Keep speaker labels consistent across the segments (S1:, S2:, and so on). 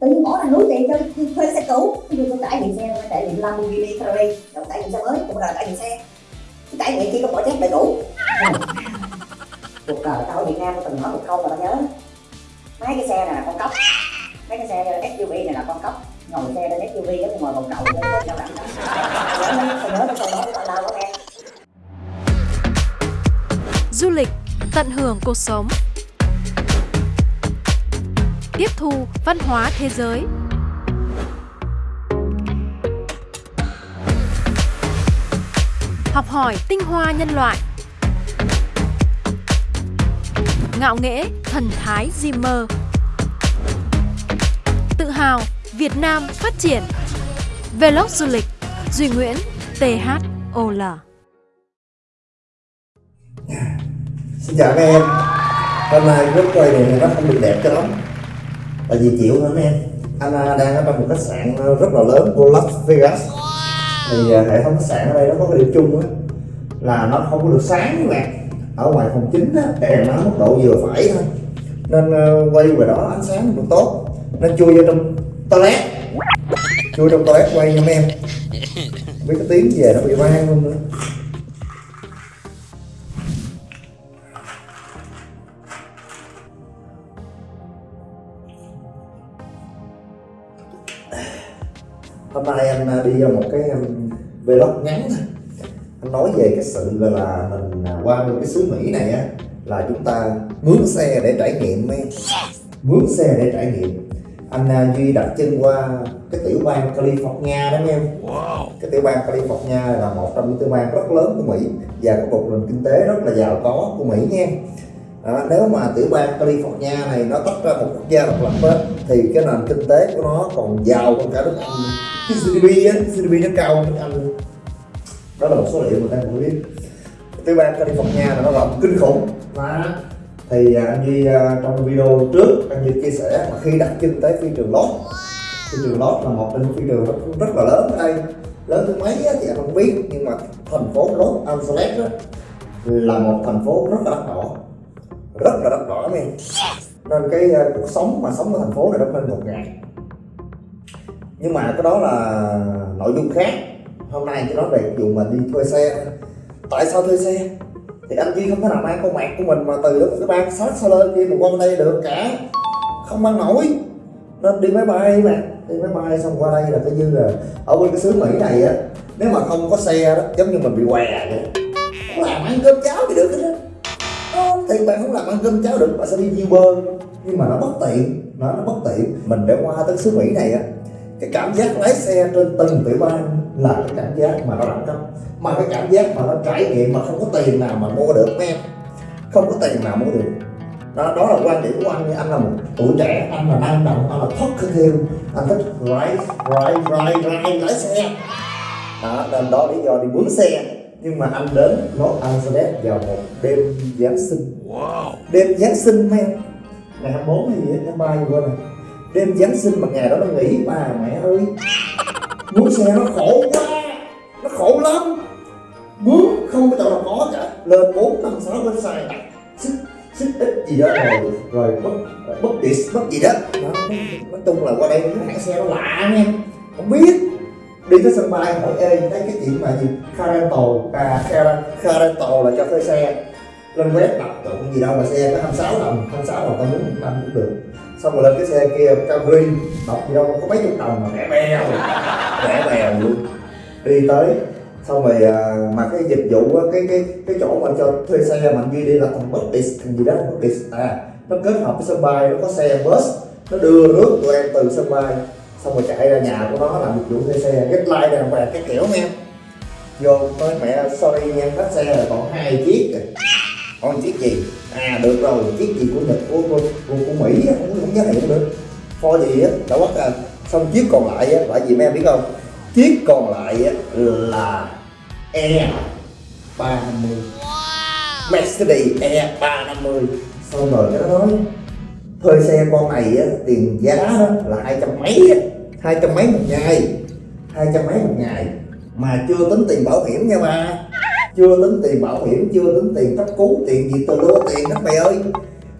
S1: tự nhiên bỏ ra núi tiền cho thuê xe cũ. Tôi tôi trải nghiệm xe trải nghiệm Lamborghini Ferrari rồi trải nghiệm xe mới cũng là trải nghiệm xe. Trải nghiệm chỉ có bỏ chép đầy đủ. Cuộc đời tao ở Việt Nam tôi từng nói một câu mà tao nhớ. Mấy cái xe này là con cóc. Mấy cái xe SUV này là con cóc. Ngồi xe lên SUV đó ngồi vòng bồng cậu lên có sao đặng nhớ nhớ cái câu đó của tao đâu quá nghe.
S2: Du lịch, tận hưởng cuộc sống. Tiếp thu văn hóa thế giới. Học hỏi tinh hoa nhân loại. Ngạo nghễ thần thái Zimmer. Tự hào Việt Nam phát triển. Vlog du lịch Duy Nguyễn THOL
S3: Xin chào các em Hôm nay rất quay này nó không được đẹp cho lắm Tại vì chịu hả mấy em. Anh à, đang ở trong một khách sạn à, rất là lớn của Las Vegas. Thì à, hệ thống khách sạn ở đây nó có cái điểm chung á Là nó không có được sáng các bạn Ở ngoài phòng chính á, đèn nó mức độ vừa phải thôi. Nên quay về đó ánh sáng được tốt. Nên chui vô trong toilet. Chui trong toilet quay nha mấy em. Biết cái tiếng về nó bị vang luôn nữa. Hôm nay anh à, đi vào một cái um, vlog ngắn thôi. Anh nói về cái sự gọi là mình à, qua cái xứ Mỹ này á là chúng ta mướn xe để trải nghiệm mấy mướn xe để trải nghiệm. Anh à, Duy đặt chân qua cái tiểu bang California đó em. Cái tiểu bang California là một trong những tiểu bang rất lớn của Mỹ và có một nền kinh tế rất là giàu có của Mỹ nha. Đó, nếu mà tiểu bang California này nó tách ra một quốc gia độc lập á, thì cái nền kinh tế của nó còn giàu hơn cả nước Anh GDP á, GDP nó cao hơn Anh. Đó là một số liệu mà ta không biết. Tiểu bang California là nó rộng kinh khủng. Đó. thì à, anh Duy à, trong video trước anh Duy chia sẻ mà khi đặt chân tới phi trường Los phi trường Los là một trong những phi trường rất, rất là lớn ở đây. Lớn thứ mấy á, thì anh không biết nhưng mà thành phố Los Angeles á, là một thành phố rất là đắt đỏ. Rất là đắt đỏ em nên cái uh, cuộc sống mà sống ở thành phố này nó hơn một ngày nhưng mà cái đó là nội dung khác. Hôm nay chỉ nói về vụ mình đi thuê xe. Tại sao thuê xe? Thì anh Duy không thể nào mang con mạc của mình mà từ đó cái bang sát xa lên kia mà qua đây được cả. Không mang nổi. Nên đi máy bay mà. Đi máy bay xong qua đây là coi như là ở bên cái xứ Mỹ này á, nếu mà không có xe đó, giống như mình bị què vậy, không làm ăn cơm cháo thì được hết á. Thì bạn không làm ăn cơm cháo được, bạn sẽ đi Uber. Nhưng mà nó bất tiện, nó nó bất tiện. Mình để qua tới xứ Mỹ này á cái cảm giác lái xe trên từng tiểu bang là cái cảm giác mà nó đẳng cấp. Mà cái cảm giác mà nó trải nghiệm mà không có tiền nào mà mua được em không có tiền nào mua được. Đó, đó là quan điểm của anh anh là một tuổi trẻ anh là năng động anh là thoát theo anh thích ride ride ride ride lái xe. Đó, nên đó lý do đi mướn xe. Nhưng mà anh đến Los Angeles vào một đêm Giáng sinh. Wow. đêm Giáng sinh em ngày 24 hay gì tháng 3 gì quên rồi đêm Giáng sinh mà ngày đó nó nghỉ bà mẹ ơi. Mướn xe nó khổ quá nó khổ lắm. Mướn không có chỗ nào có cả. Lên bốn năm sáu bên xài đặt xích xích ít gì đó rồi rồi mất mất điện mất gì đó. Nói chung là qua đây cái hãng xe nó lạ nha. Không biết. Đi tới sân bay hỏi ê thấy cái chuyện mà gì? Caranto à car, là cho thuê xe. Lên web đặt tụng gì đâu mà xe có 26 đồng 26 đồng tao muốn một năm cũng được xong rồi lên cái xe kia Camry đọc gì đâu có mấy chục đồng mà rẻ bèo rẻ bèo luôn. Đi tới xong rồi à, mà cái dịch vụ cái cái cái chỗ mà cho thuê xe mà duy đi là thằng Buddhist thằng gì đó bất Buddhist à. Nó kết hợp với sân bay nó có xe bus nó đưa rước tụi em từ sân bay. Xong rồi chạy ra nhà của nó làm dịch vụ thuê xe get like đàng hoàng cái kiểu em vô nói mẹ sorry nha hết xe là còn hai chiếc rồi còn chiếc gì? À được rồi chiếc gì của nhật của của, của, của mỹ không không giá hiệu được. Pho gì á đã quất à xong chiếc còn lại á là gì mấy em biết không? Chiếc còn lại á là e 350 wow. Mercedes E 350 xong rồi nó nói thuê xe con này á, tiền giá đó là hai trăm mấy á. Hai trăm mấy một ngày. Hai trăm mấy một ngày. Mà chưa tính tiền bảo hiểm nha ba chưa tính tiền bảo hiểm, chưa tính tiền cấp cứu, tiền gì từ lúa tiền các mày ơi.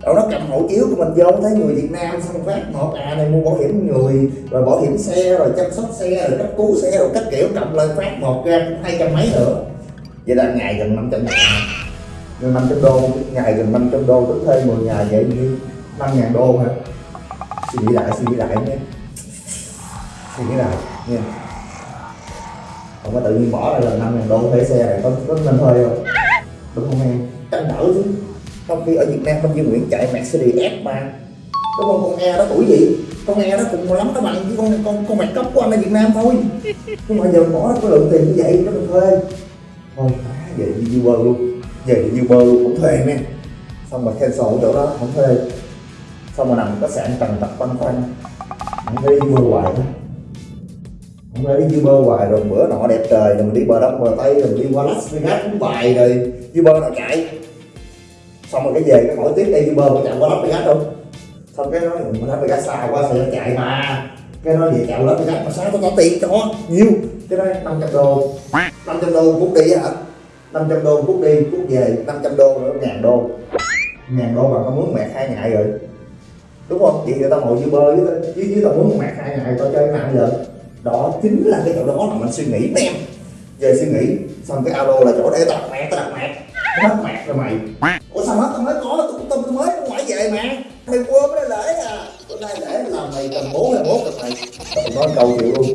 S3: Rồi nó cầm hộ chiếu của mình vô, thấy người Việt Nam xong phát một à này mua bảo hiểm người, rồi bảo hiểm xe, rồi chăm sóc xe, rồi cấp cứu xe, rồi các kiểu, cầm lên phát một ra hai trăm mấy nữa. Vậy là ngày gần 500 ngàn. Gần 500 đô, ngày gần 500 đô tính thuê 10 ngày vậy như 5 ngàn đô hả? Suy nghĩ lại, suy nghĩ lại nhé suy nghĩ lại nha không có tự nhiên bỏ ra là 5 ngàn đô thuê xe này có, có nên thuê không? Đúng không em? Tranh đỡ chứ. Trong khi ở Việt Nam Minh Duy Nguyễn chạy Mercedes S3 đúng không? Con e đó tuổi gì? Con e đó cùng lắm nó bằng với con con con mày cấp của anh ở Việt Nam thôi. Nhưng mà giờ bỏ có lượng tiền như vậy nó được thuê. Thôi phá về đi Uber luôn. Về đi Uber luôn cũng thuê nè xong mà cancel chỗ đó không thuê. Xong mà nằm khách sạn trần tập quanh quanh. Đi Uber hoài đó hôm nay đi Uber hoài rồi bữa nọ đẹp trời rồi mình đi bờ đông bờ tây rồi mình đi qua Las Vegas cũng bài rồi. Uber nào chạy. Xong rồi cái về cái hỏi tiếp đi Uber có chạy qua Las Vegas không xong cái nói mình Las Vegas xa quá sao nó chạy mà? Cái nói về chạy Las Vegas mà sao tao có tiền cho? Nhiều cái nói 500 đô. 500 đô phút đi hả? 500 đô cút đi cút về 500 đô nữa ngàn đô. Ngàn đô mà tao mướn mẹ hai ngày rồi. Đúng không? Vậy thì tao ngồi Uber với tao- với, chứ tao mướn mẹ hai ngày tao chơi cái nào giờ đó chính là cái chỗ đó là mình suy nghĩ nè em về suy nghĩ xong cái alo là chỗ để tao đặt mẹ tao đặt mẹ. Mất mẹ rồi mày. Ủa sao hết? Tao mới có tôi tao tôi mới ngoại về mà mày quên cái lễ à. Bữa nay lễ là mày tầm bốn hay bố cần mày. Tao nói câu chịu luôn.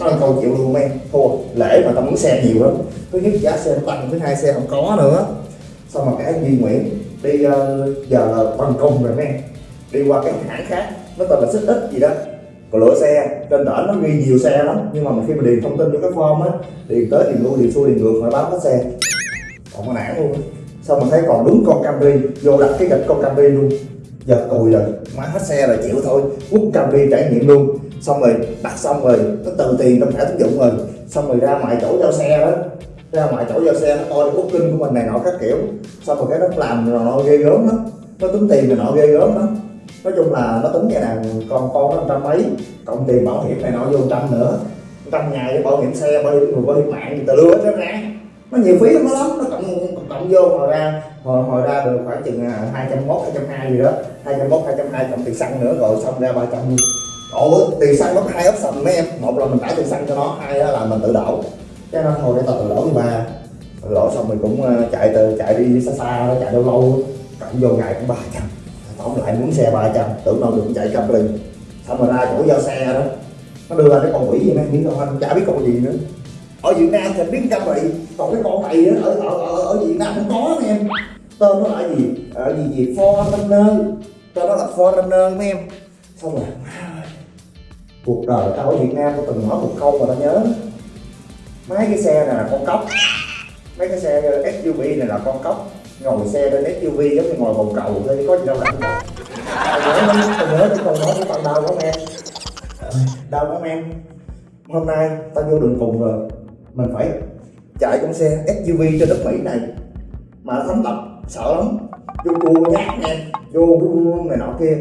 S3: Nói câu chịu luôn em thua lễ mà tao muốn xe nhiều lắm. Thứ nhất giá xe nó tăng thứ hai xe không có nữa. Xong mà cái Duy Nguyễn đi uh, giờ là bằng công rồi mấy em. Đi qua cái hãng khác nó tên là xích ít gì đó còn lỗi xe, trên trển nó ghi nhiều xe lắm, nhưng mà khi mà điền thông tin vô cái form á, điền tới điền luôn điền xuôi, điền ngược phải báo hết xe. Còn có nản luôn xong mà thấy còn đúng con Camry, vô đặt cái gạch con Camry luôn. Giờ cùi rồi, má hết xe là chịu thôi. Quất Camry trải nghiệm luôn. Xong rồi, đặt xong rồi, nó từ tiền trong thẻ tín dụng rồi. Xong rồi ra ngoài chỗ giao xe đó. Ra ngoài chỗ giao xe, nó coi cái booking của mình này, nọ các kiểu. Xong rồi cái nó làm rồi, nó ghê gớm lắm. Nó tính tiền rồi, nọ ghê gớm lắm nói chung là nó tính cái là con con nó trăm mấy cộng tiền bảo hiểm này nọ vô trăm nữa. Trăm ngày bảo hiểm xe bảo hiểm người bảo hiểm mạng gì tà lưa hết ra nó nhiều phí lắm nó lắm. Nó cộng cộng, cộng vô hồi ra hồi, hồi ra được khoảng chừng à, hai trăm mốt hai trăm hai gì đó. hai trăm mốt hai trăm hai cộng tiền xăng nữa rồi xong ra ba trăm. Ủa tiền xăng nó hai option mấy em? Một là mình trả tiền xăng cho nó hai là mình tự đổ. Cái nó hồi để tao tự đổ với ba. Tự đổ xong mình cũng à, chạy từ chạy đi xa xa chạy đâu lâu cộng vô ngày cũng ba trăm tổng lại muốn xe 300 tưởng đâu được chạy trăm liền. Xong rồi ra chỗ giao xe đó nó đưa ra cái con quỷ gì nè biết không anh chả biết con gì nữa. Ở Việt Nam thì biết trăm vậy còn cái con này ở ở ở, ở Việt Nam không có nè em. Tên nó là gì? À, ở gì gì Foreigner tên nó là Foreigner mấy em. Xong rồi cuộc đời tao ở Việt Nam tao từng nói một câu mà tao nhớ. Mấy cái xe này là con cóc. Mấy cái xe SUV này là con cóc ngồi xe trên SUV giống như ngồi bồn cầu thôi chứ có gì đâu lạnh đâu Còn nhớ tao nhớ nói với tao đau lắm em. Đau lắm em. Hôm nay tao vô đường cùng rồi mình phải chạy con xe SUV trên đất Mỹ này. Mà nó thấm độc sợ lắm. Vô cua nhát nè vô này nọ kia.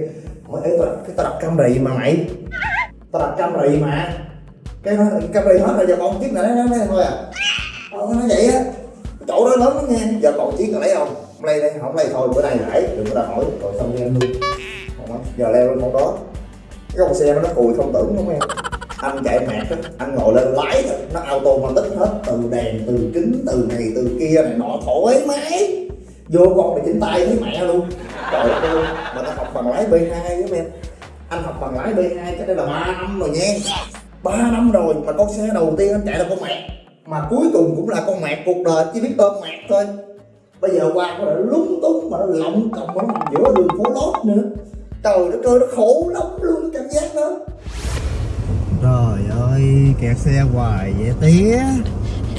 S3: Hỏi ấy tao đặt cái tao đặt cam rì mà mày? Tao đặt cam rì mà? Cái nó cam rì hết rồi giờ còn chiếc này nó nói thôi à. Ờ, nó nói vậy á. Chỗ đó lớn lắm nha giờ còn chiếc nào lấy không? Không lấy đây không lấy thôi bữa nay rải đừng có đòi hỏi. Rồi xong đi em luôn không giờ leo lên con đó. Cái con xe nó cùi không tưởng đúng không em. Anh chạy mệt, á anh ngồi lên lái thôi nó auto mà tích hết từ đèn từ kính từ này từ kia này nọ thoải mái. Vô con này chỉnh tay với mẹ luôn. Trời ơi mà nó học bằng lái B2 với em. Anh học bằng lái B2 cái đây là ba năm rồi nha. 3 năm rồi mà con xe đầu tiên anh chạy là con mẹ. Mà cuối cùng cũng là con mẹ cuộc đời chỉ biết ôm mẹ thôi bây giờ qua đã lúng túng mà nó lộng cộng nó nằm giữa đường phố lót nữa. Trời đất ơi nó khổ lắm luôn cảm giác đó.
S4: Trời ơi, kẹt xe hoài vậy tía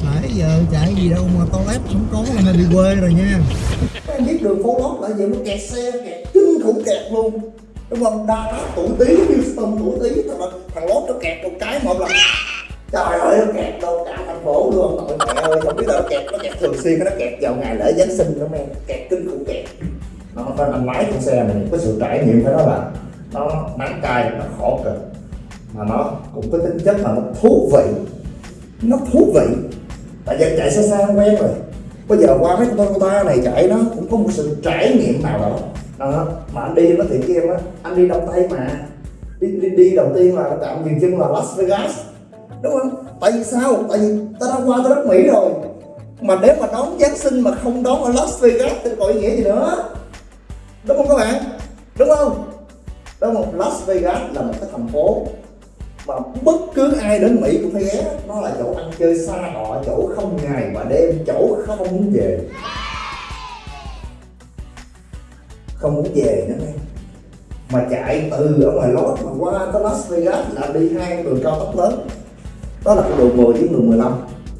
S4: Nãy giờ chạy gì đâu mà toilet không có là hơi bị quê rồi nha.
S3: Các em biết đường phố lót là gì nó kẹt xe kẹt kinh khủng kẹt luôn. Đúng không? Dallas tuổi tí Houston tuổi tí thằng, thằng lót nó kẹt một cái một lần trời ơi nó kẹt đâu cả thành phố luôn mọi mẹ ơi không biết là nó kẹt nó kẹt thường xuyên nó kẹt vào ngày lễ giáng sinh lắm em kẹt kinh khủng kẹt. Nó phải anh lái con xe này có sự trải nghiệm phải nói là nó nắng cay nó khổ cực. Mà nó cũng có tính chất là nó thú vị. Nó thú vị. Tại vì chạy xa xa quen rồi. Bây giờ qua mấy con ta này chạy nó cũng có một sự trải nghiệm nào đó. À, mà anh đi nó thiệt với em á anh đi đông tây mà. Đi, đi, đi đầu tiên là tạm dừng chân là Las Vegas đúng không? Tại vì sao? Tại vì ta đã qua tới đất Mỹ rồi. Mà nếu mà đón Giáng sinh mà không đón ở Las Vegas thì có ý nghĩa gì nữa? Đúng không các bạn? Đúng không? Đúng không Las Vegas là một cái thành phố mà bất cứ ai đến Mỹ cũng phải ghé. Nó là chỗ ăn chơi xa họ, chỗ không ngày mà đêm, chỗ không muốn về. Không muốn về nữa nghe. Mà chạy từ ở ngoài lót mà qua tới Las Vegas là đi hai đường cao tốc lớn đó là cái đường 10 với đường 15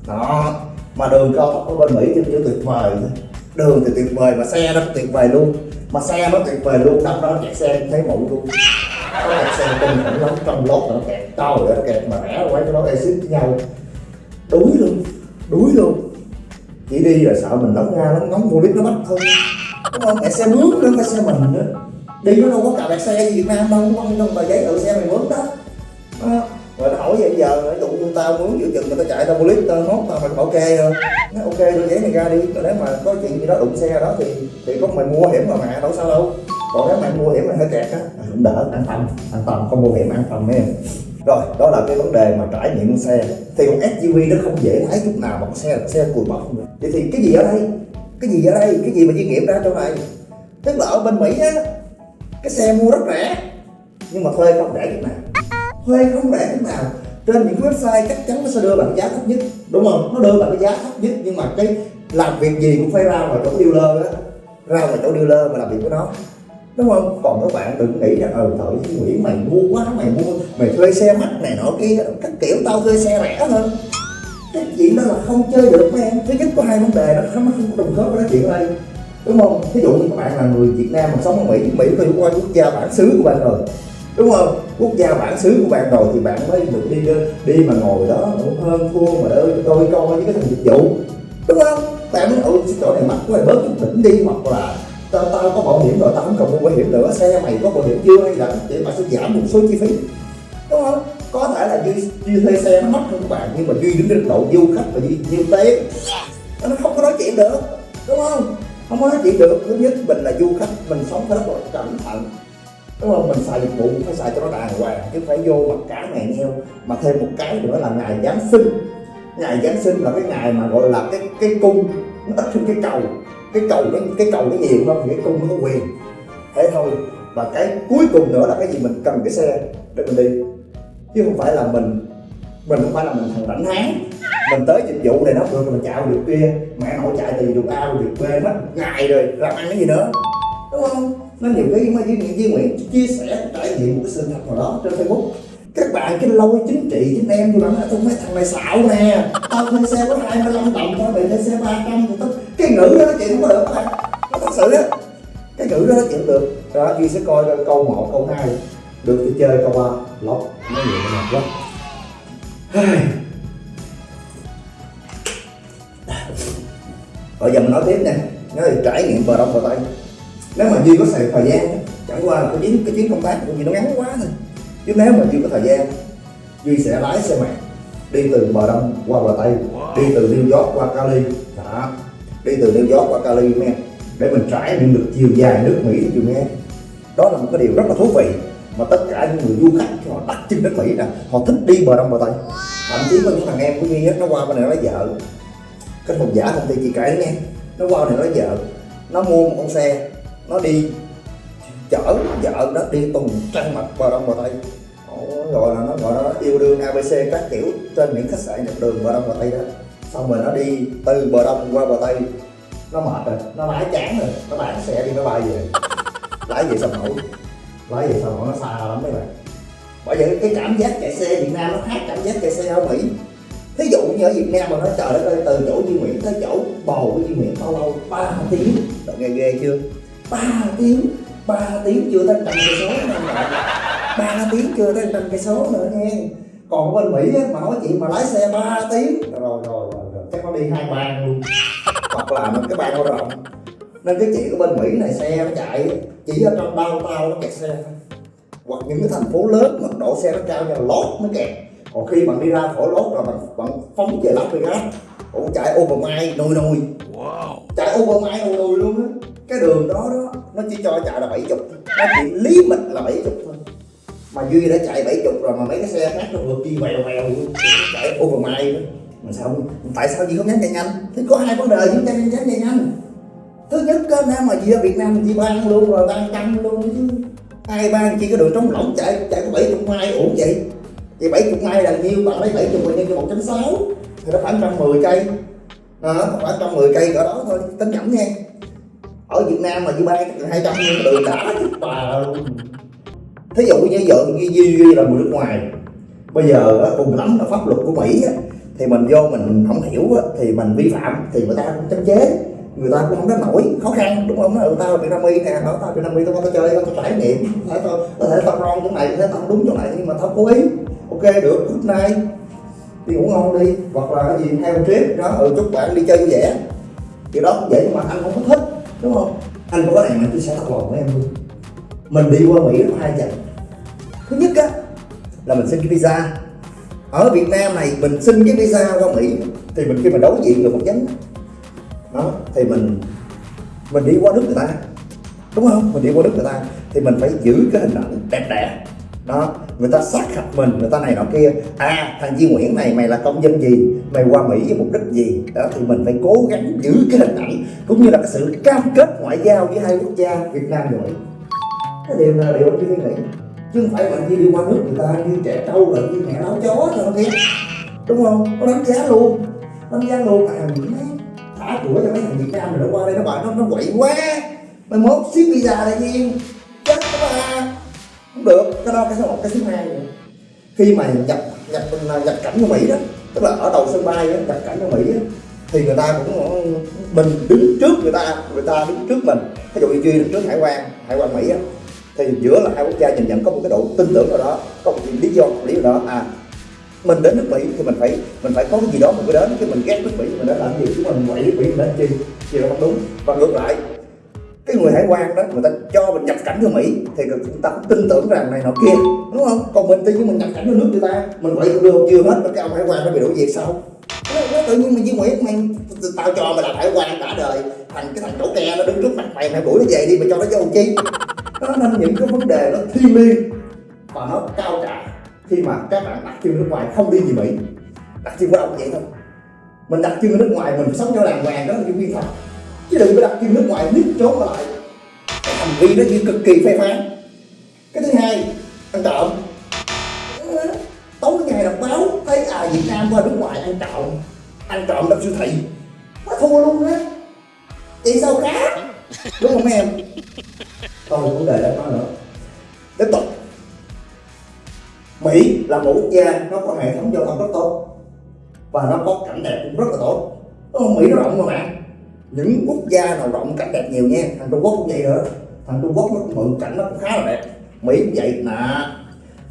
S3: đó. Mà đường cao tốc ở bên Mỹ thì tuyệt vời đường thì tuyệt vời mà xe nó tuyệt vời luôn. Mà xe nó tuyệt vời luôn, đâm ra nó kẹt xe thấy mụ luôn. Có kẹt xe kinh khủng lắm, trong lốt nó kẹt, to rồi nó kẹt mà rẽ quay cái đó exit với nhau. Đuối luôn đuối luôn. Chỉ đi rồi sợ mình nóng ra nó nóng vô lít nó bắt thôi. Đúng không? Mẹ xe mướn nữa cái xe mình nữa đi nó đâu có cà bẹt xe ở Việt Nam đâu có không? Trong tờ giấy tự xe mày mướn đó. Đó rồi nó hỏi vậy giờ, ví dụ như tao muốn giữa chừng người ta chạy tao mua tao hốt tao mày bảo ok không nó ok đưa giấy này ra đi. Rồi nếu mà có chuyện gì đó đụng xe đó thì thì có mày mua hiểm mà mẹ, đâu sao đâu. Còn nếu mày mua hiểm mày hơi kẹt á cũng đỡ, an tâm an tâm, không mua hiểm an tâm em rồi, đó là cái vấn đề mà trải nghiệm xe. Thì con SUV nó không dễ lái chút nào mà con xe là xe cùi bọc vậy thì cái gì ở đây? Cái gì ở đây? Cái gì mà chuyên nghiệm ra chỗ này tức là ở bên mỹ á, cái xe mua rất rẻ, nhưng mà thuê không rẻ chút nào thuê không rẻ chút nào? Trên những website chắc chắn nó sẽ đưa bạn giá thấp nhất, đúng không? Nó đưa bạn cái giá thấp nhất, nhưng mà cái làm việc gì cũng phải ra ngoài chỗ dealer á ra ngoài chỗ dealer mà làm việc với nó. Đúng không? Còn các bạn đừng nghĩ rằng ờ thợ Nguyễn, mày mua quá, mày mua mày thuê xe mắc này nọ kia, các kiểu tao thuê xe rẻ hơn cái chuyện đó là không chơi được mấy em. Thứ nhất có hai vấn đề nó không nó không có trùng khớp với cái chuyện đây đúng không? Ví dụ như các bạn là người Việt Nam mà sống ở Mỹ Mỹ phải qua quốc gia bản xứ của bạn rồi đúng không? Quốc gia bản xứ của bạn rồi thì bạn mới được đi đi mà ngồi đó cũng hơn thua mà đỡ coi coi với cái thằng dịch vụ. Đúng không? Bạn mới ôi ừ, chỗ này mắc quá bớt chút đỉnh đi. Hoặc là tao tao có bảo hiểm rồi tao không cần mua bảo hiểm nữa xe mày có bảo hiểm chưa hay là để bạn sẽ giảm một số chi phí? Đúng không? Có thể là duy, duy thuê xe nó mắc hơn các bạn nhưng mà duy đứng trên độ du khách và duy nhiều tiền nó không có nói chuyện được. Đúng không? Không có nói chuyện được. Thứ nhất mình là du khách mình sống phải rất là cẩn thận đúng không mình xài dịch vụ cũng phải xài cho nó đàng hoàng, chứ phải vô mặt cá mè nheo, mà thêm một cái nữa là ngày giáng sinh. Ngày giáng sinh là cái ngày mà gọi là cái cái cung, nó ít hơn cái cầu. Cái cầu cái cái cầu nó nhiều không, thì cái cung nó có quyền. Thế thôi. Và cái cuối cùng nữa là cái gì mình cần cái xe, để mình đi. Chứ không phải là mình mình không phải là mình thằng rảnh háng. Mình tới dịch vụ này nó được, mình chạy được kia. Mẹ nội chạy từ được A, được B, mất ngày rồi, làm ăn cái gì nữa. Đúng không? Nó nhiều cái mà với Duy Nguyễn chia sẻ trải nghiệm một cái sự thật nào đó trên Facebook. Các bạn cái lôi chính trị chính em như bạn nói tôi mấy thằng này xạo nè. Tao thuê xe có 25 đồng tao mày thuê xe 300 thì tao cái ngữ đó nói chuyện không có được các bạn. Nó thật sự á. Cái ngữ đó nó chuyện được. Đó Duy sẽ coi câu 1, câu 2 được thì chơi câu 3 lóc nói nhiều mệt quá Bây giờ mình nói tiếp nè. Nói về trải nghiệm bờ đông bờ tây. Nếu mà Duy có thời thời gian Chẳng qua là cái chuyến, cái chuyến công tác của Duy nó ngắn quá thôi. Chứ nếu mà Duy có thời gian Duy sẽ lái xe mạng Đi từ bờ đông qua bờ tây Đi từ New York qua Cali. Đó. Đi từ New York qua Cali nghe Để mình trải nghiệm được chiều dài nước Mỹ cho nghe. Đó là một cái điều rất là thú vị mà tất cả những người du khách họ đặt chân đến Mỹ nè họ thích đi bờ đông bờ tây. Thậm chí có những thằng em của Duy nó qua bên này lấy vợ. Cái phòng giả công ty chị kể nghe nó qua bên này lấy vợ. Nó mua một con xe nó đi chở vợ nó đi tuần trăng mặt bờ đông bờ tây. Ồ, gọi là nó gọi là nó yêu đương abc các kiểu trên những khách sạn dọc đường bờ đông bờ tây đó. Xong rồi nó đi từ bờ đông qua bờ tây. Nó mệt rồi nó lái chán rồi. Nó bán xe đi nó bay về. Lái về sao nổi lái về sao nổi nó xa lắm mấy bạn. Bởi vậy cái cảm giác chạy xe Việt Nam nó khác cảm giác chạy xe ở Mỹ. Thí dụ như ở Việt Nam mà nó trời đất ơi từ chỗ Duy Nguyễn tới chỗ bầu của Duy Nguyễn bao lâu? Ba tiếng. Bạn nghe ghê chưa? Ba tiếng ba tiếng chưa tới trăm cây số nữa ba tiếng chưa tới trăm cây số nữa nghe. Còn ở bên Mỹ á, mà nói chuyện mà lái xe 3 tiếng. Rồi rồi rồi, rồi. chắc nó đi hai bang luôn. Hoặc là cái bang nó rộng nên cái chuyện ở bên Mỹ này xe nó chạy chỉ ở trong đau tao nó kẹt xe thôi. Hoặc những cái thành phố lớn mật độ xe nó cao như là lót nó kẹt. Còn khi bạn đi ra khỏi lót là bạn, bạn phóng về Las Vegas ủa chạy overmile nồi nồi wow. chạy overmile nồi nồi luôn á cái đường đó đó nó chỉ cho chạy là 70 nó chỉ lý mịch là 70 thôi. Mà duy đã chạy 70 rồi mà mấy cái xe khác nó vượt đi vèo vèo chạy over mai nữa mà sao tại sao gì không dám chạy nhanh? Thì có hai vấn đề chúng ta nên dám chạy nhanh. Thứ nhất á nam mà gì ở việt nam mình ban luôn rồi ban trăm luôn chứ. Ai ban chỉ có đường trống lỏng chạy chạy có 70 mai ổn vậy. Thì 70 mai là nhiêu? Bạn lấy bảy chục nhân cho 1.6 thì nó khoảng 110 cây. Đó, khoảng 110 cây cỡ đó thôi. Tính nhẩm nha ở Việt Nam mà như bay chắc là 200 nhưng từ đã chứ. Bà thí dụ như vợ Duy Duy Duy là người nước ngoài bây giờ cùng lắm là pháp luật của Mỹ thì mình vô mình không hiểu thì mình vi phạm thì người ta cũng tránh chế. Người ta cũng không đến nổi khó khăn đúng không? Ừ, tao Việt Nam y nè ở tao Việt Nam y tao tao chơi tao trải nghiệm có thể tao có thể tao ron chỗ này có thể tao đúng chỗ này nhưng mà tao cố ý. Ok được hôm nay đi ngủ ngon đi. Hoặc là cái gì theo trip đó ừ chúc bạn đi chơi vui vẻ. Thì đó cũng vậy nhưng mà anh không có thích đúng không? Anh có này mà tôi sẽ thật lòng với em luôn. Mình đi qua mỹ có hai trận thứ nhất á, là mình xin cái visa. Ở việt nam này, mình xin cái visa qua mỹ, thì mình khi mà đối diện được một chánh đó, thì mình mình đi qua nước người ta. Đúng không? Mình đi qua nước người ta, thì mình phải giữ cái hình ảnh đẹp đẽ đó, người ta sát hạch mình, người ta này nọ kia. À thằng Duy Nguyễn này, mày là công dân gì? Mày qua Mỹ với mục đích gì? Đó, thì mình phải cố gắng giữ cái hình ảnh, cũng như là cái sự cam kết ngoại giao với hai quốc gia Việt Nam rồi cái điều là điều anh nghĩ. Chứ không phải mình chỉ đi qua nước người ta như trẻ trâu rồi như mẹ nấu chó thôi kia đúng không? Có đánh giá luôn. Đánh giá luôn. À Mỹ mấy thả cửa cho mấy thằng Việt Nam mình đã qua đây nó bảo nó nó quậy quá. Mày mốt xíu visa lại nhiên chết được. Cái đó cái số một cái thứ hai nữa khi mà nhập nhập nhập cảnh của mỹ đó tức là ở đầu sân bay đó, nhập cảnh của mỹ đó, thì người ta cũng ờ, mình đứng trước người ta người ta đứng trước mình. Ví dụ như duy đứng trước hải quan hải quan mỹ đó, thì giữa là hai quốc gia nhìn nhận có một cái độ tin tưởng nào đó có một lý do một lý do đó. À mình đến nước mỹ thì mình phải mình phải có cái gì đó mình mới đến. Chứ mình ghét nước mỹ mình đến làm gì? Chứ mình quậy mỹ mình đến chi? Thì là không đúng. Và ngược lại cái người hải quan đó, người ta cho mình nhập cảnh vô mỹ, thì người ta cũng tin tưởng rằng này nọ kia, đúng không? Còn mình tự nhiên mình nhập cảnh vô nước người ta, mình vậy được chưa hết, mà cái ông hải quan nó bị đuổi việc sao? Nó tự nhiên mình với Nguyễn mày tao cho mày làm hải quan cả đời thành cái thằng chỗ ke nó đứng trước mặt mày mày đuổi nó về đi mà cho nó vô chi? Đó, nên những cái vấn đề nó thiêng liêng và nó cao cả khi mà các bạn đặt chân nước ngoài không đi gì Mỹ. Đặt chân qua đâu vậy thôi. Mình đặt chân ở nước ngoài, mình sống cho đàng hoàng, đó là những vi phạm chứ đừng có đặt kim nước ngoài nít trốn lại. Cái hành vi đó như cực kỳ phê phán. Cái thứ hai, ăn trộm. Ờ, tối ngày đọc báo, thấy à Việt Nam qua nước ngoài ăn trộm ăn trộm đập siêu thị. Nó thua luôn á. Vậy sao khác đúng không em? Thôi, vấn đề đã nói nữa. Tiếp tục. Mỹ là một quốc gia nó có hệ thống giao thông rất tốt và nó có cảnh đẹp cũng rất là tốt. Đúng? Mỹ nó rộng mà bạn những quốc gia nào rộng cảnh đẹp nhiều nha. Thằng Trung Quốc cũng vậy nữa thằng Trung Quốc nó cũng mượn cảnh nó cũng khá là đẹp. Mỹ cũng vậy. Nè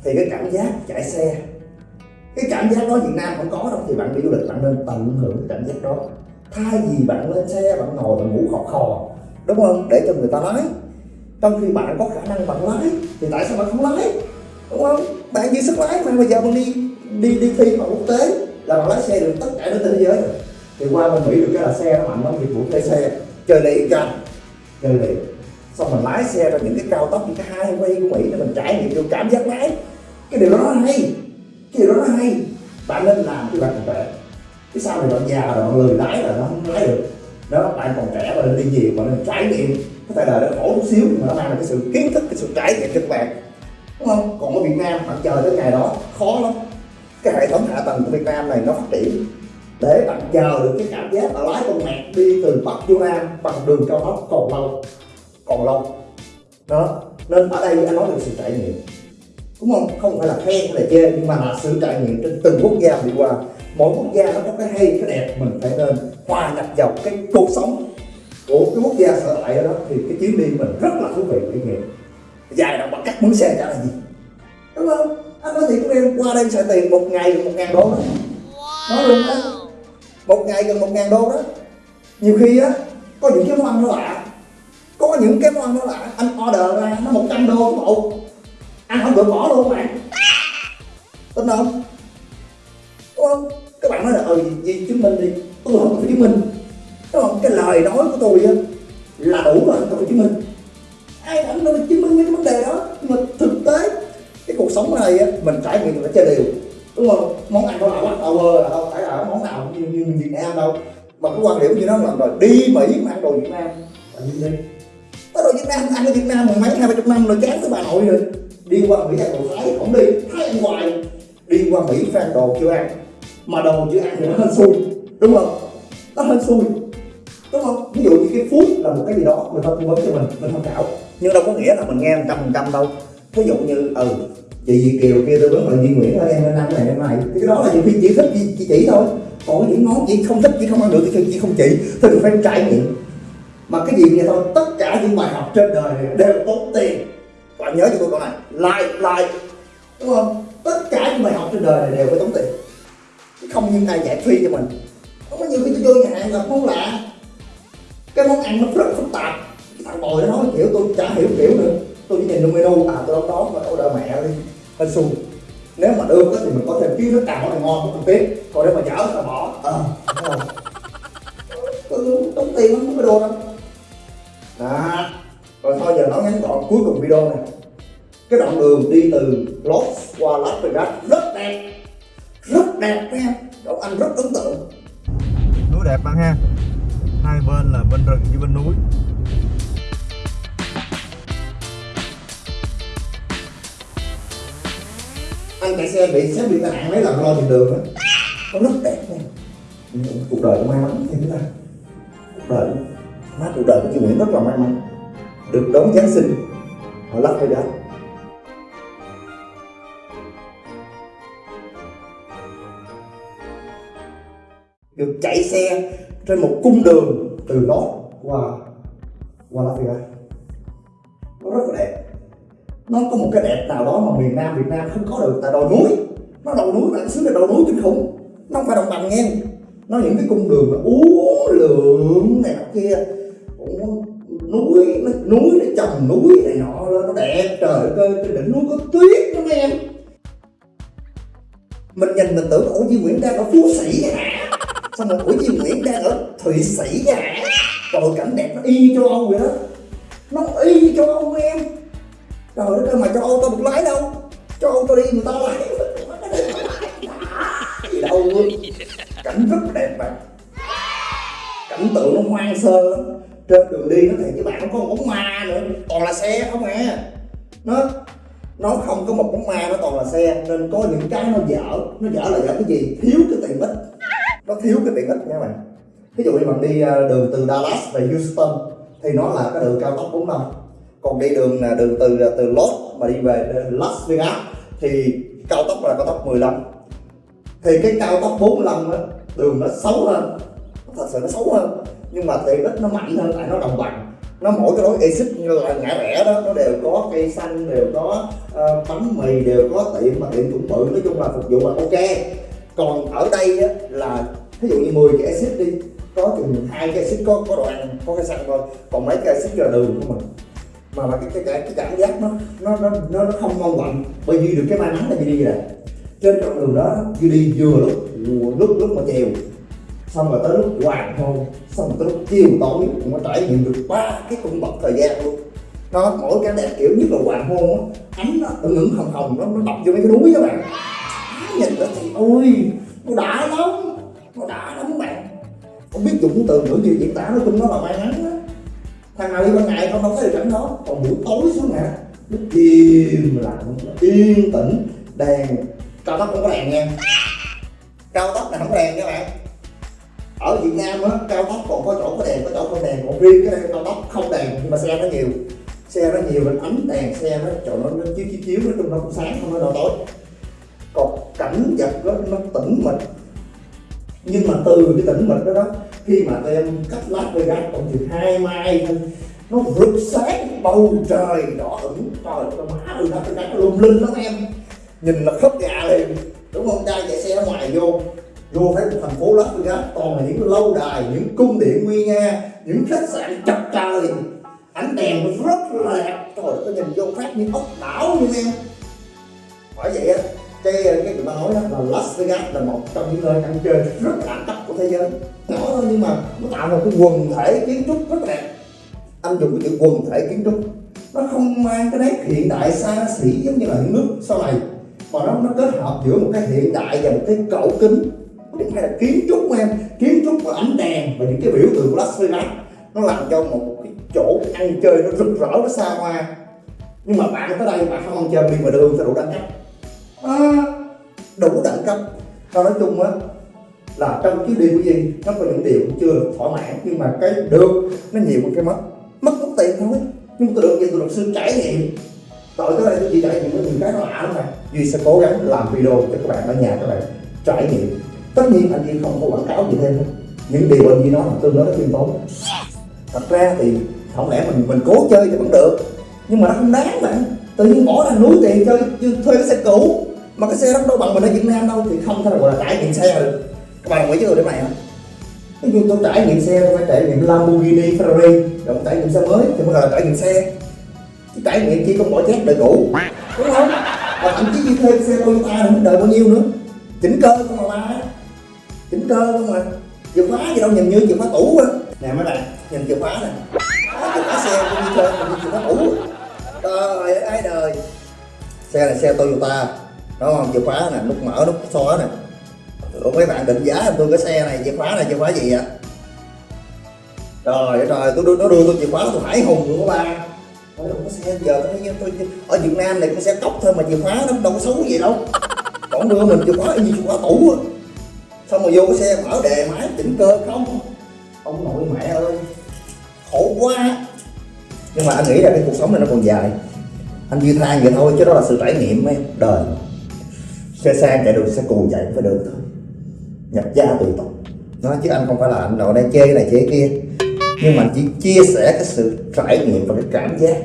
S3: thì cái cảm giác chạy xe, cái cảm giác đó Việt Nam không có đâu. Thì bạn đi du lịch bạn nên tận hưởng cái cảm giác đó. Thay vì bạn lên xe, bạn ngồi bạn ngủ khò khò, đúng không? Để cho người ta lái. Trong khi bạn có khả năng bạn lái, thì tại sao bạn không lái? Đúng không? Bạn dư sức lái mà. Bây giờ bạn đi đi đi thi vào quốc tế là bạn lái xe được tất cả nước thế giới rồi thì qua bên mỹ được cái là xe nó mạnh lắm dịch vụ thuê xe. Chơi liền cho chơi liền xong mình lái xe ra những cái cao tốc, những cái highway của mỹ để mình trải nghiệm được cảm giác lái. Cái điều đó nó hay. Cái điều đó nó hay. Bạn nên làm khi bạn còn trẻ. Cái sau này bạn già rồi, bạn lười lái là nó không lái được. Đó, bạn còn trẻ và nên đi nhiều và nên trải nghiệm. Có thể là nó khổ chút xíu nhưng mà nó mang lại cái sự kiến thức, cái sự trải nghiệm cho các bạn. Đúng không? Còn ở việt nam, bạn chờ tới ngày đó, khó lắm. Cái hệ thống hạ tầng của việt nam này nó phát triển để bạn chờ được cái cảm giác là lái con mẹ đi từ bắc vô nam bằng đường cao tốc còn lâu còn lâu đó. Nên ở đây anh nói được sự trải nghiệm. Đúng không? Không phải là khen hay là chê, nhưng mà là sự trải nghiệm trên từng quốc gia đi qua. Mỗi quốc gia nó có cái hay, cái đẹp, mình phải nên hòa nhập vào cái cuộc sống của cái quốc gia sở tại đó. Thì cái chuyến đi mình rất là thú vị và nghiệm dài đâu bằng cắt muốn xe trả là gì. Đúng không? Anh nói thiệt với em, qua đây sẽ tiền một ngày, một ngàn đô đó. Nói luôn đó một ngày gần một ngàn đô đó. Nhiều khi á, có những cái món ăn nó lạ. Có những cái món ăn nó lạ. Anh order ra, nó một trăm đô một ăn không được, bỏ luôn bạn. Tin không? Đúng không? Các bạn nói là ừ gì chứng minh đi. Tôi không phải chứng minh. Đúng không? Cái lời nói của tôi á, là đủ rồi, tôi phải chứng minh. Ai rảnh đâu chứng minh cái vấn đề đó. Nhưng mà thực tế, cái cuộc sống này á, mình trải nghiệm là chơi đều đúng không món ăn đâu nào bắt đầu là đâu phải là món nào như, như Việt Nam đâu. Mà cái quan điểm như nó làm rồi đi Mỹ mà ăn đồ Việt Nam. Là như đi. Tới đồ Việt Nam ăn ở Việt Nam mười mấy hai ba chục năm rồi chán tới bà nội rồi. Đi qua Mỹ ăn đồ Thái không đi. Thái ăn hoài. Đi qua Mỹ phải ăn đồ chưa ăn. Mà đồ chưa ăn thì nó hên xui. Đúng không? Nó hên xui. Đúng không? Ví dụ như cái phút là một cái gì đó người ta tư vấn cho mình mình tham khảo. Nhưng đâu có nghĩa là mình nghe một trăm phần trăm đâu. Ví dụ như ừ chị Việt Kiều kia tôi vấn là Duy Nguyễn ơi em nên ăn này em này. Thì cái đó là nhiều khi chị thích chị, chị chỉ thôi. Còn những món chị không thích chị không ăn được thì chị không chỉ. Thì mình phải trải nghiệm. Mà cái gì vậy thôi tất cả những bài học trên đời này đều tốn tiền. Bạn nhớ cho tôi câu này like like đúng không? Tất cả những bài học trên đời này đều phải tốn tiền. Chứ không như ai giải phi cho mình. Không có nhiều khi tôi vô nhà hàng gặp món lạ. Cái món ăn nó rất phức tạp. Thằng bồi nó nói kiểu tôi chả hiểu kiểu nữa tôi chỉ nhìn trong menu à tôi đón đó mà tôi đợi mẹ đi. Hên xui nếu mà được thì mình có thêm kiến thức càng nó ngon không biết. Còn nếu mà dở thì bỏ. Ờ. Tôi tốn tiền lắm cái đồ đâu. Đó. Rồi thôi giờ nói ngắn gọn cuối cùng video này. Cái đoạn đường đi từ Los qua Las Vegas rất đẹp. Rất đẹp em Đậu Anh rất ấn tượng.
S4: Núi đẹp bạn ha. Hai bên là bên rừng với bên núi
S3: anh chạy xe bị xếp bị tai nạn mấy lần lo thì đường đó. Nó rất đẹp nha. Cuộc đời cũng may mắn thì chúng ta cuộc đời má cuộc đời của chị Nguyễn rất là may mắn. Được đón Giáng sinh. Họ ở Las Vegas được chạy xe trên một cung đường từ đó qua qua Las Vegas nó rất là đẹp nó có một cái đẹp nào đó mà miền Nam Việt Nam không có được tại đồi núi. Nó đồi núi bạn xứ là đồi núi kinh khủng nó không phải đồng bằng nghe. Nó những cái cung đường mà uốn lượn này nọ kia. Cũng núi nó, núi nó trồng núi này nọ nó đẹp trời ơi trên đỉnh núi có tuyết đó mấy em mình nhìn mình tưởng ủa Duy Nguyễn đang ở Phú Sĩ hả? Xong rồi ủa Duy Nguyễn đang ở Thụy Sĩ hả? Trời cảnh đẹp nó y như châu Âu vậy đó. Nó y như châu Âu em trời đất ơi mà cho ô tô một lái đâu. Cho ô tô đi, người ta lái. Gì đâu luôn. Cảnh rất đẹp bạn cảnh tượng nó hoang sơ lắm. Trên đường đi nó thiệt chứ bạn không có một bóng ma nữa. Toàn là xe không à. Nó nó không có một bóng ma, nó toàn là xe. Nên có những cái nó dở. Nó dở là dở cái gì? Thiếu cái tiện ích. Nó thiếu cái tiện ích nha bạn. Ví dụ như bạn đi ờ, đường từ Dallas về Houston, thì nó là cái đường cao tốc 45 còn đi đường là đường từ từ Los mà đi về Las Vegas thì cao tốc là cao tốc 15 thì cái cao tốc 45 á đường nó xấu hơn thật sự nó xấu hơn. Nhưng mà tiện ích nó mạnh hơn tại nó đồng bằng. Nó mỗi cái lối exit như là ngã rẽ đó nó đều có cây xanh đều có uh, bánh mì đều có tiệm mà tiệm cũng bự. Nói chung là phục vụ là ok. Còn ở đây á, là ví dụ như 10 cái exit đi có chừng hai cái exit có có đoạn có cây xanh thôi. Còn mấy cái exit là đường của mình mà mà cái cái cái, cái cảm giác nó nó nó nó, nó không mong mạnh bởi vì được cái may mắn là như đi vậy trên đoạn đường đó như đi vừa lúc lúc lúc mà chiều xong rồi tới lúc hoàng hôn xong rồi tới lúc chiều tối cũng có trải nghiệm được ba cái cung bậc thời gian luôn. Nó mỗi cái đẹp kiểu nhất là hoàng hôn á ánh nó ửng ửng hồng hồng nó nó đập vô mấy cái núi các bạn. Nhìn nó thì ôi nó đã lắm nó đã lắm bạn. Không biết dùng từ ngữ gì diễn tả nó chung nó là may mắn á thằng nào đi ban ngày không đâu có được cảnh đó. Còn buổi tối xuống nè nó im lặng yên tĩnh đèn. Cao tốc không có đèn nha. Cao tốc là không có đèn các bạn. Ở Việt Nam á cao tốc còn có chỗ có đèn có chỗ không đèn. Còn riêng cái đây cao tốc không đèn nhưng mà xe nó nhiều. Xe nó nhiều nên ánh đèn xe nó chỗ nó, nó chiếu chiếu chiếu nó chung nó cũng sáng không nó đâu tối. Còn cảnh vật đó nó tĩnh mịch. Nhưng mà từ cái tĩnh mịch đó đó khi mà tụi em cách Las Vegas cộng chừng hai mai, nó rực sáng, bầu trời đỏ ửng. Trời nó má ơi Las Vegas nó lung linh lắm em. Nhìn là khớp gà liền. Đúng không? Trai chạy xe ở ngoài vô. Vô thấy một thành phố Las Vegas, toàn là những lâu đài, những cung điện nguy nga, những khách sạn chọc trời ánh đèn nó rất là đẹp. Trời ơi nhìn vô phát như ốc đảo như em. Bởi vậy á, cái cái người ta nói đó là Las Vegas là một trong những nơi ăn chơi rất đẳng cấp của thế giới. Nhỏ thôi nhưng mà nó tạo ra cái quần thể kiến trúc rất đẹp. Anh dùng cái chữ quần thể kiến trúc. Nó không mang cái nét hiện đại xa xỉ giống như là những nước sau này mà nó nó kết hợp giữa một cái hiện đại và một cái cổ kính. Những cái là kiến trúc của em kiến trúc và ánh đèn và những cái biểu tượng của Las Vegas nó làm cho một cái chỗ ăn chơi nó rực rỡ nó xa hoa. Nhưng mà bạn tới đây bạn không ăn chơi đi mà đường sẽ đủ đẳng cấp. À, đủ đẳng cấp. Và nói chung á là trong chuyến đi của Duy nó có những điều cũng chưa được thỏa mãn, nhưng mà cái được, nó nhiều hơn cái mất. Mất mất tiền thôi. Nhưng tôi được gì tôi được sự trải nghiệm. Tội tới đây tôi chỉ trải nghiệm với những cái nó ảo mà. Này Duy sẽ cố gắng làm video cho các bạn ở nhà các bạn trải nghiệm. Tất nhiên anh Duy không có quảng cáo gì thêm những điều anh Duy nói là tương đối nó khiêm tốn. Thật ra thì không lẽ mình mình cố chơi thì vẫn được. Nhưng mà nó không đáng bạn tự nhiên bỏ ra núi tiền chơi thuê cái xe cũ. Mà cái xe đó đâu bằng mình ở Việt Nam đâu, thì không thể gọi là trải nghiệm xe được các bạn đồng ý với để mày không ví dụ tôi trải nghiệm xe tôi phải trải nghiệm Lamborghini Ferrari rồi trải nghiệm xe mới thì mới gọi là trải nghiệm xe. Chứ trải nghiệm chỉ có bỏ chét đời cũ đúng không? Và thậm chí đi thuê xe Toyota không đợi bao nhiêu nữa? Chỉnh cơ không mà ba. Chỉnh cơ không mà. Chìa khóa gì đâu nhìn như chìa khóa tủ á. Nè mấy bạn nhìn chìa khóa nè. Đó, chìa khóa xe tôi đi chơi nhìn chìa khóa tủ. Trời ơi ai đời. Xe này xe Toyota. Đó không? Chìa khóa nè nút mở nút xóa nè. Ủa mấy bạn định giá tôi cái xe này chìa khóa này chìa khóa gì ạ trời ơi trời tôi nó đưa tôi chìa khóa tôi hải hùng luôn các ba Ôi, đâu có xe giờ tôi, tôi, tôi ở Việt Nam này cũng xe cốc thôi mà chìa khóa nó đâu có xấu gì đâu. Còn đưa mình chìa khóa như chìa khóa tủ á. Xong rồi vô cái xe mở đề máy chỉnh cơ không. Ông nội mẹ ơi khổ quá. Nhưng mà anh nghĩ là cái cuộc sống này nó còn dài. Anh duy than vậy thôi chứ đó là sự trải nghiệm em đời. Xe sang chạy được xe cù chạy cũng phải được thôi nhập gia tùy tục nói chứ anh không phải là anh đồ đang chê cái này chê cái kia. Nhưng mà chỉ chia sẻ cái sự trải nghiệm và cái cảm giác.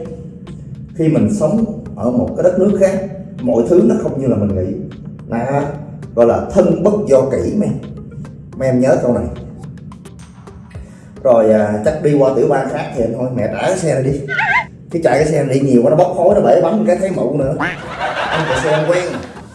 S3: Khi mình sống ở một cái đất nước khác mọi thứ nó không như là mình nghĩ. Là gọi là thân bất do kỹ mấy mấy em nhớ câu này. Rồi à, chắc đi qua tiểu bang khác thì thôi mẹ trả cái xe này đi. Cái chạy cái xe này đi nhiều quá nó bốc khói nó bể bánh cái thấy mụ nữa. Anh chạy xe anh quen.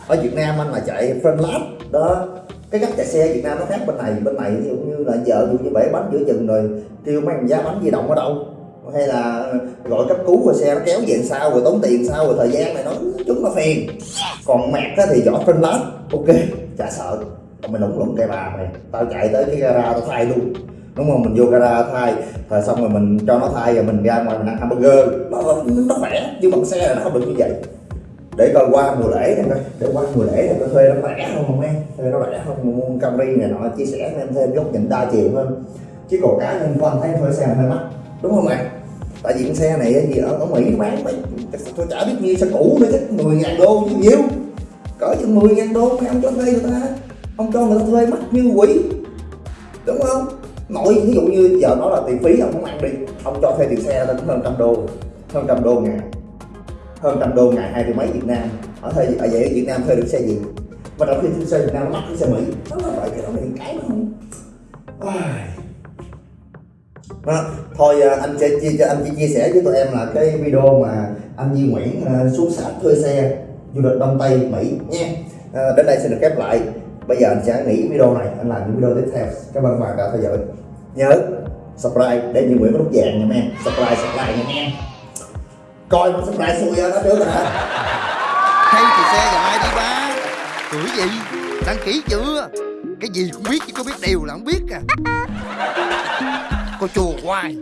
S3: Ở Việt Nam anh mà chạy friend lab đó cái cách chạy xe Việt Nam nó khác bên này bên này ví dụ như là vợ dụ như bể bánh giữa chừng rồi, kêu mấy giá bánh di động ở đâu? Hay là gọi cấp cứu rồi xe nó kéo về sao rồi tốn tiền sao rồi thời gian này nó chúng nó phiền còn mẹt thì giỏ phân lát, ok, chả sợ. Mình mày lủng lủng cây bà mày, tao chạy tới cái gara tao thay luôn. Đúng không? Mình vô gara thay, rồi xong rồi mình cho nó thay rồi mình ra ngoài mình ăn hamburger. Nó nó khỏe chứ bằng xe là nó không được như vậy để coi qua mùa lễ này coi để qua mùa lễ này coi thuê nó rẻ không không em thuê nó rẻ không mua Camry này nọ chia sẻ với em thêm góc nhìn đa chiều hơn. Chứ còn cá nhân của anh thấy thuê xe hơi mắc đúng không ạ tại vì xe này gì ở, ở Mỹ bán mấy tôi chả biết nhiêu xe cũ nữa chứ 10 ngàn đô chứ nhiêu cỡ chừng 10 ngàn đô mấy ông cho thuê người ta ông cho người ta thuê mắc như quỷ. Đúng không? Nội ví dụ như giờ nó là tiền phí ông không ăn đi ông cho thuê tiền xe lên hơn trăm đô hơn trăm đô ngàn hơn trăm đô ngày hai triệu mấy Việt Nam ở thời ở vậy ở Việt Nam thuê được xe gì? Mà trong khi thuê xe Việt Nam nó mắc cái xe Mỹ nó là vậy cái đó mình cái nó không? Đó. Vâng thôi à, anh sẽ chia cho anh chỉ chia sẻ với tụi em là cái video mà anh Di Nguyễn à, xuống sát thuê xe du lịch Đông Tây Mỹ nha à, đến đây sẽ được khép lại. Bây giờ anh sẽ nghỉ video này anh làm những video tiếp theo. Các bạn đã theo dõi. Nhớ subscribe để Di Nguyễn có nút vàng nha em. Subscribe subscribe nha em coi một lại xui ra đó trước rồi hả
S5: Hay thì xe nhà ai đi, ba? Tuổi gì? Đăng ký chưa? Cái gì cũng biết chứ có biết đều là không biết à. Cô chùa hoài.